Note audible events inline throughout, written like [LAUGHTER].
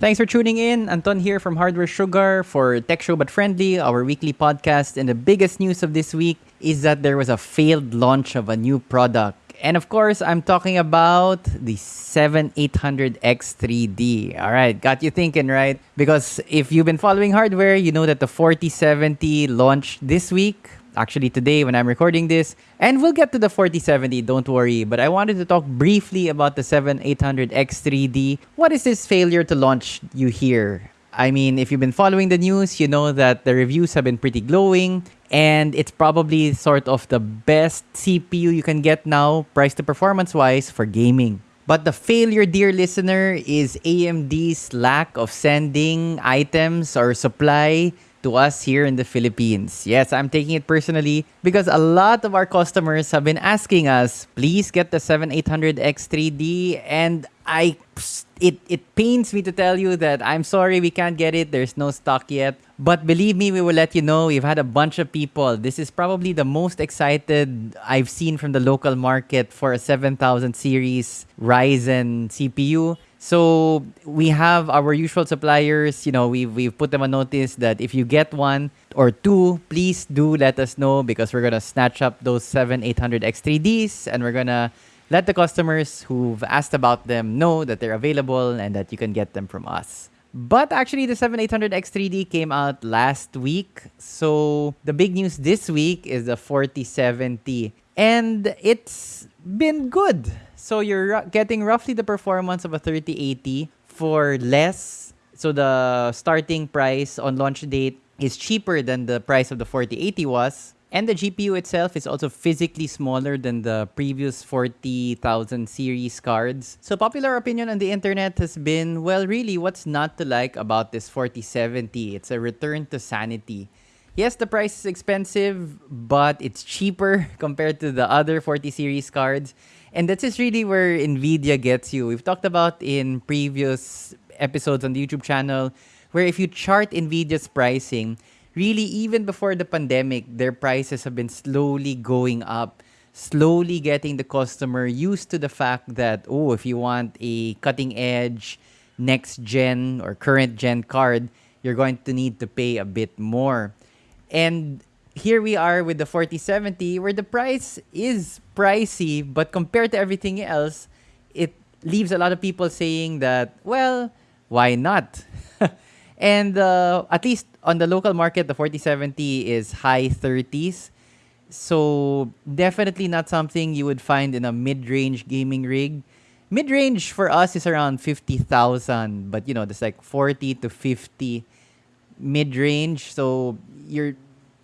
Thanks for tuning in. Anton here from Hardware Sugar for Tech Show But Friendly, our weekly podcast. And the biggest news of this week is that there was a failed launch of a new product. And of course, I'm talking about the 7800X3D. All right, got you thinking, right? Because if you've been following hardware, you know that the 4070 launched this week actually today when I'm recording this. And we'll get to the 4070, don't worry. But I wanted to talk briefly about the 7800X3D. What is this failure to launch you hear? I mean, if you've been following the news, you know that the reviews have been pretty glowing. And it's probably sort of the best CPU you can get now, price to performance wise, for gaming. But the failure, dear listener, is AMD's lack of sending items or supply to us here in the Philippines. Yes, I'm taking it personally because a lot of our customers have been asking us, please get the 7800X3D and I it it pains me to tell you that I'm sorry we can't get it. There's no stock yet. But believe me, we will let you know. We've had a bunch of people. This is probably the most excited I've seen from the local market for a 7000 series Ryzen CPU. So we have our usual suppliers. You know, we've we've put them a notice that if you get one or two, please do let us know because we're gonna snatch up those seven 800 X3Ds and we're gonna let the customers who've asked about them know that they're available and that you can get them from us. But actually, the 7800 X3D came out last week. So the big news this week is the 4070. And it's been good. So you're getting roughly the performance of a 3080 for less. So the starting price on launch date is cheaper than the price of the 4080 was. And the GPU itself is also physically smaller than the previous 40,000 series cards. So popular opinion on the internet has been, well, really, what's not to like about this 4070? It's a return to sanity. Yes, the price is expensive, but it's cheaper [LAUGHS] compared to the other 40 series cards. And that's just really where NVIDIA gets you. We've talked about in previous episodes on the YouTube channel, where if you chart NVIDIA's pricing, really even before the pandemic, their prices have been slowly going up, slowly getting the customer used to the fact that, oh, if you want a cutting edge, next gen or current gen card, you're going to need to pay a bit more. And here we are with the 4070 where the price is pricey, but compared to everything else, it leaves a lot of people saying that, well, why not? [LAUGHS] and uh, at least on the local market, the 4070 is high 30s. So definitely not something you would find in a mid-range gaming rig. Mid-range for us is around 50,000, but you know, there's like 40 to 50 mid-range. So your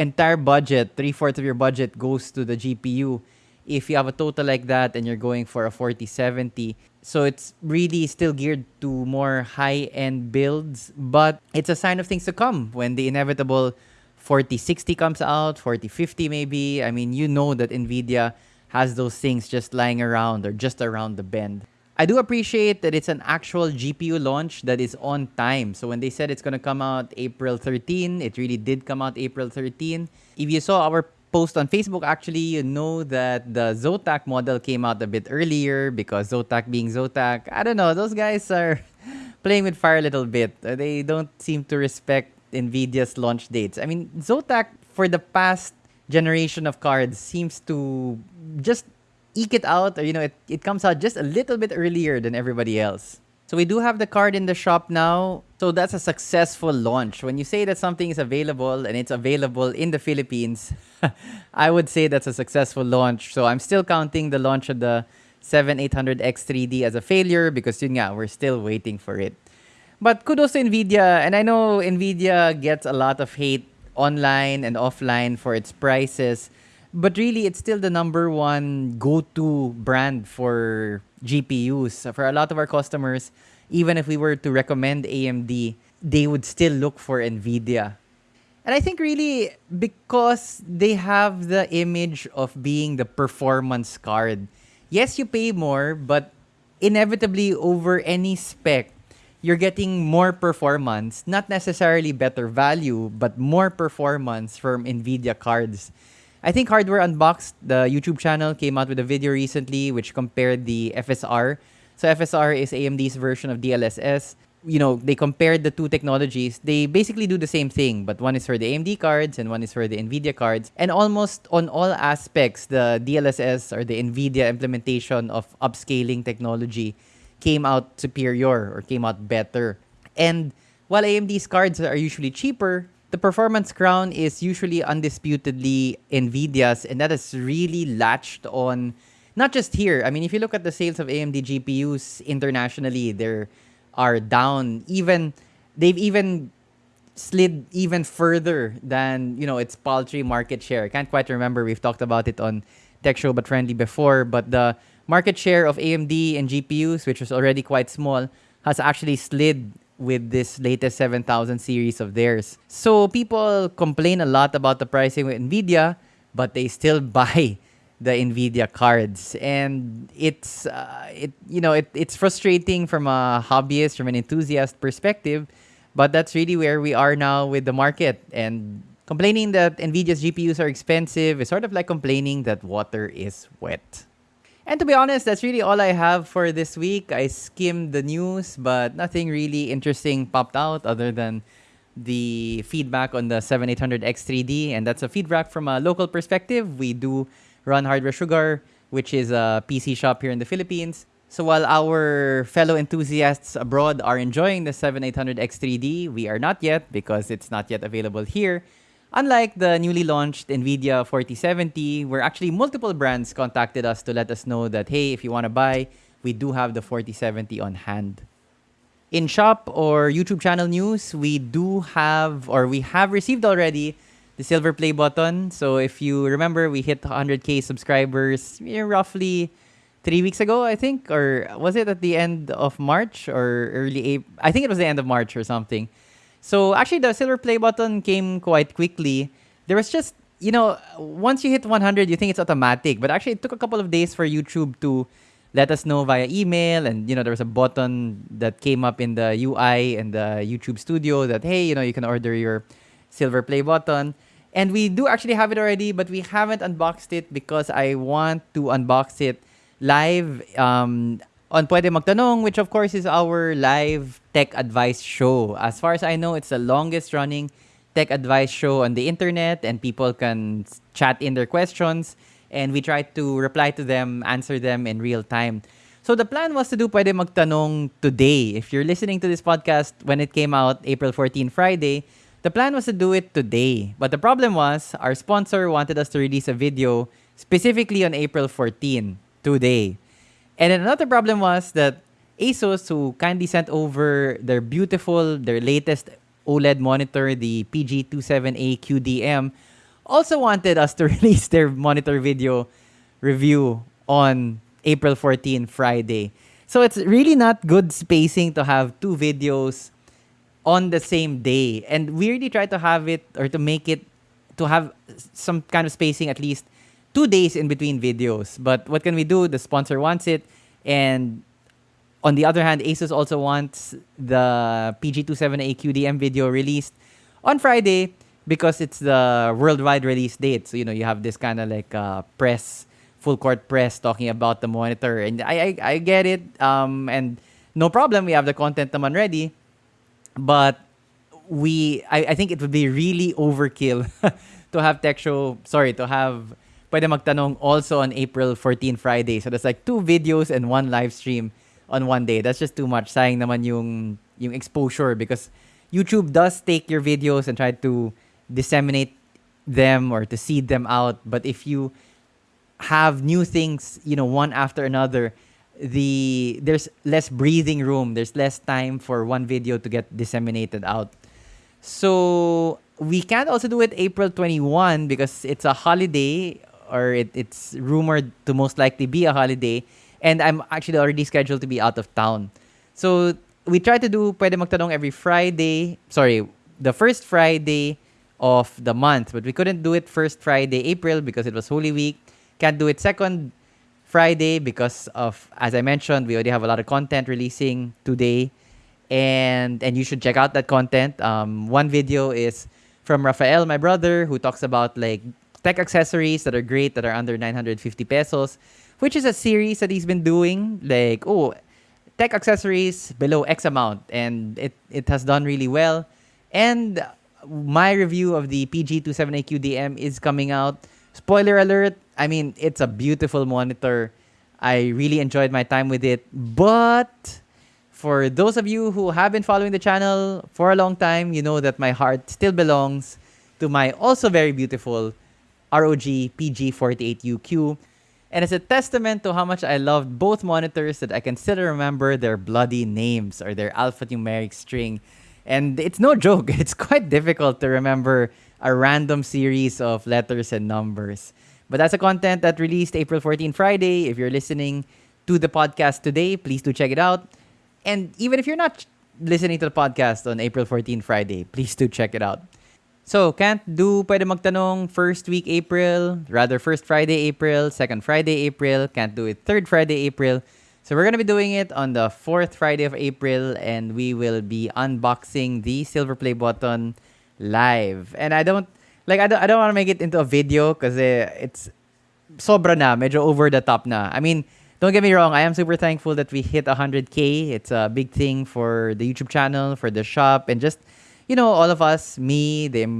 entire budget, three-fourths of your budget goes to the GPU. If you have a total like that and you're going for a 4070, so it's really still geared to more high-end builds, but it's a sign of things to come when the inevitable 4060 comes out, 4050 maybe. I mean, you know that Nvidia has those things just lying around or just around the bend. I do appreciate that it's an actual GPU launch that is on time. So when they said it's going to come out April 13, it really did come out April 13. If you saw our post on Facebook, actually, you know that the Zotac model came out a bit earlier because Zotac being Zotac, I don't know, those guys are [LAUGHS] playing with fire a little bit. Uh, they don't seem to respect NVIDIA's launch dates. I mean, Zotac for the past generation of cards seems to just eke it out or, you know, it, it comes out just a little bit earlier than everybody else. So we do have the card in the shop now. So that's a successful launch. When you say that something is available and it's available in the Philippines, [LAUGHS] I would say that's a successful launch. So I'm still counting the launch of the 7800X3D as a failure because yun nga, we're still waiting for it. But kudos to NVIDIA. And I know NVIDIA gets a lot of hate online and offline for its prices. But really, it's still the number one go-to brand for GPUs. For a lot of our customers, even if we were to recommend AMD, they would still look for NVIDIA. And I think really because they have the image of being the performance card. Yes, you pay more, but inevitably over any spec, you're getting more performance, not necessarily better value, but more performance from NVIDIA cards. I think Hardware Unboxed, the YouTube channel, came out with a video recently which compared the FSR. So FSR is AMD's version of DLSS. you know, they compared the two technologies. They basically do the same thing, but one is for the AMD cards and one is for the NVIDIA cards. And almost on all aspects, the DLSS or the NVIDIA implementation of upscaling technology came out superior or came out better. And while AMD's cards are usually cheaper, the performance crown is usually undisputedly NVIDIA's, and that is really latched on not just here. I mean, if you look at the sales of AMD GPUs internationally, they're are down. Even they've even slid even further than you know its paltry market share. I can't quite remember. We've talked about it on Tech Show but Friendly before, but the market share of AMD and GPUs, which was already quite small, has actually slid with this latest 7000 series of theirs. So people complain a lot about the pricing with Nvidia, but they still [LAUGHS] buy the Nvidia cards, and it's uh, it you know it, it's frustrating from a hobbyist, from an enthusiast perspective, but that's really where we are now with the market. And complaining that Nvidia's GPUs are expensive is sort of like complaining that water is wet. And to be honest, that's really all I have for this week. I skimmed the news, but nothing really interesting popped out other than the feedback on the 7800X3D, and that's a feedback from a local perspective. We do run Hardware Sugar, which is a PC shop here in the Philippines. So while our fellow enthusiasts abroad are enjoying the 7800X3D, we are not yet because it's not yet available here. Unlike the newly launched NVIDIA 4070, where actually multiple brands contacted us to let us know that, hey, if you want to buy, we do have the 4070 on hand. In shop or YouTube channel news, we do have, or we have received already the silver play button. So if you remember, we hit 100k subscribers roughly three weeks ago, I think, or was it at the end of March or early April? I think it was the end of March or something. So actually, the silver play button came quite quickly. There was just you know, once you hit 100, you think it's automatic, but actually, it took a couple of days for YouTube to let us know via email. And you know there was a button that came up in the UI and the YouTube studio that hey you know you can order your silver play button. And we do actually have it already, but we haven't unboxed it because I want to unbox it live um, on Pwede Magtanong, which of course is our live tech advice show. As far as I know, it's the longest running tech advice show on the internet, and people can chat in their questions, and we try to reply to them, answer them in real time. So the plan was to do Pwede Magtanong today. If you're listening to this podcast when it came out, April 14, Friday, the plan was to do it today, but the problem was our sponsor wanted us to release a video specifically on April 14, today. And then another problem was that ASUS, who kindly sent over their beautiful, their latest OLED monitor, the PG27A QDM, also wanted us to [LAUGHS] release their monitor video review on April 14, Friday. So it's really not good spacing to have two videos on the same day. And we really try to have it or to make it to have some kind of spacing at least two days in between videos. But what can we do? The sponsor wants it. And on the other hand, Asus also wants the PG27A QDM video released on Friday because it's the worldwide release date. So, you know, you have this kind of like uh, press, full court press talking about the monitor. And I, I, I get it. Um, and no problem. We have the content naman ready but we I, I think it would be really overkill [LAUGHS] to have tech show sorry to have pwede magtanong also on April 14 Friday so that's like two videos and one live stream on one day that's just too much saying naman yung yung exposure because YouTube does take your videos and try to disseminate them or to seed them out but if you have new things you know one after another the there's less breathing room. There's less time for one video to get disseminated out. So we can't also do it April 21 because it's a holiday or it, it's rumored to most likely be a holiday and I'm actually already scheduled to be out of town. So we try to do Pwede Magtanong every Friday. Sorry, the first Friday of the month. But we couldn't do it first Friday, April because it was Holy Week. Can't do it second Friday because of as I mentioned, we already have a lot of content releasing today, and and you should check out that content. Um, one video is from Rafael, my brother, who talks about like tech accessories that are great that are under 950 pesos, which is a series that he's been doing. Like oh, tech accessories below X amount, and it, it has done really well. And my review of the PG27A QDM is coming out. Spoiler alert, I mean, it's a beautiful monitor. I really enjoyed my time with it. But for those of you who have been following the channel for a long time, you know that my heart still belongs to my also very beautiful ROG PG48UQ. And it's a testament to how much I loved both monitors that I can still remember their bloody names or their alphanumeric string. And it's no joke, [LAUGHS] it's quite difficult to remember a random series of letters and numbers. But that's a content that released April 14 Friday. If you're listening to the podcast today, please do check it out. And even if you're not listening to the podcast on April 14 Friday, please do check it out. So, can't do pwede magtanong first week April, rather first Friday April, second Friday April, can't do it third Friday April. So we're going to be doing it on the fourth Friday of April and we will be unboxing the silver play button live. And I don't like I don't I don't want to make it into a video because eh, it's sobra na, medyo over the top na. I mean, don't get me wrong, I am super thankful that we hit 100k. It's a big thing for the YouTube channel, for the shop and just you know, all of us, me, the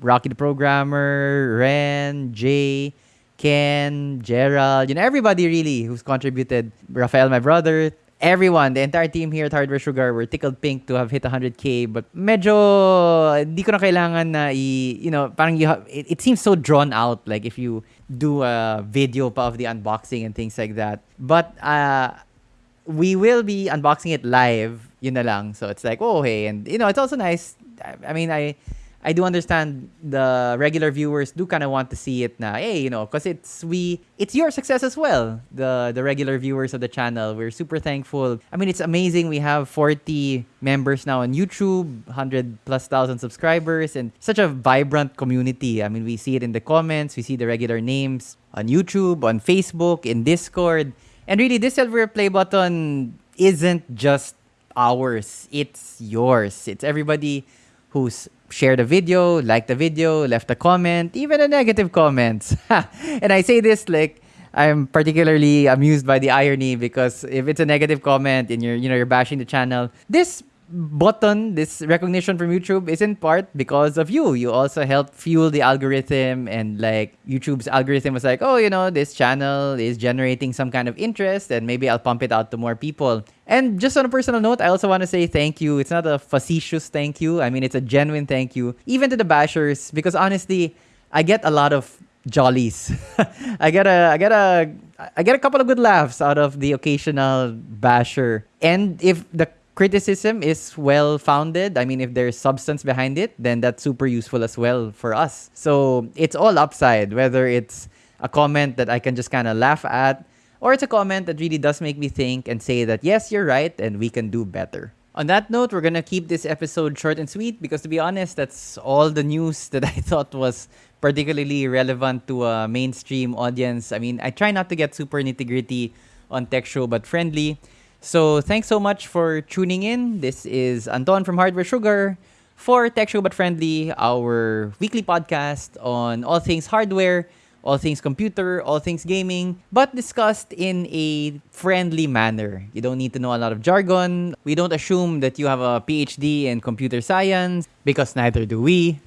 Rocky the Programmer, Ren, Jay, Ken, Gerald, you know, everybody really who's contributed. Rafael, my brother, everyone, the entire team here at Hardware Sugar, were tickled pink to have hit 100k. But medyo, di ko na kailangan na i, you know, parang you have, it, it seems so drawn out. Like if you do a video of the unboxing and things like that. But uh, we will be unboxing it live. Yun na lang. So it's like, oh, hey. And, you know, it's also nice I, mean, I I do understand the regular viewers do kind of want to see it now. Hey, you know, because it's we it's your success as well. The the regular viewers of the channel, we're super thankful. I mean, it's amazing. We have 40 members now on YouTube, 100 plus thousand subscribers, and such a vibrant community. I mean, we see it in the comments, we see the regular names on YouTube, on Facebook, in Discord, and really, this silver play button isn't just ours. It's yours. It's everybody who's shared a video, liked the video, left a comment, even a negative comment. [LAUGHS] and I say this like I'm particularly amused by the irony because if it's a negative comment and you're you know you're bashing the channel, this button, this recognition from YouTube is in part because of you. You also help fuel the algorithm and like YouTube's algorithm was like, oh, you know, this channel is generating some kind of interest and maybe I'll pump it out to more people. And just on a personal note, I also want to say thank you. It's not a facetious thank you. I mean, it's a genuine thank you, even to the bashers, because honestly, I get a lot of jollies. [LAUGHS] I get a I get a I get a couple of good laughs out of the occasional basher. And if the criticism is well founded, I mean, if there's substance behind it, then that's super useful as well for us. So it's all upside, whether it's a comment that I can just kind of laugh at, or it's a comment that really does make me think and say that, yes, you're right, and we can do better. On that note, we're gonna keep this episode short and sweet because to be honest, that's all the news [LAUGHS] that I thought was particularly relevant to a mainstream audience. I mean, I try not to get super nitty gritty on Tech Show, but friendly. So thanks so much for tuning in. This is Anton from Hardware Sugar for Tech Show But Friendly, our weekly podcast on all things hardware, all things computer, all things gaming, but discussed in a friendly manner. You don't need to know a lot of jargon. We don't assume that you have a PhD in computer science because neither do we.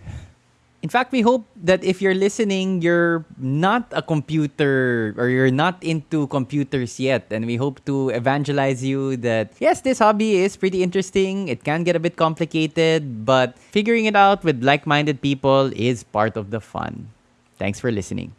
In fact, we hope that if you're listening, you're not a computer or you're not into computers yet. And we hope to evangelize you that, yes, this hobby is pretty interesting. It can get a bit complicated, but figuring it out with like minded people is part of the fun. Thanks for listening.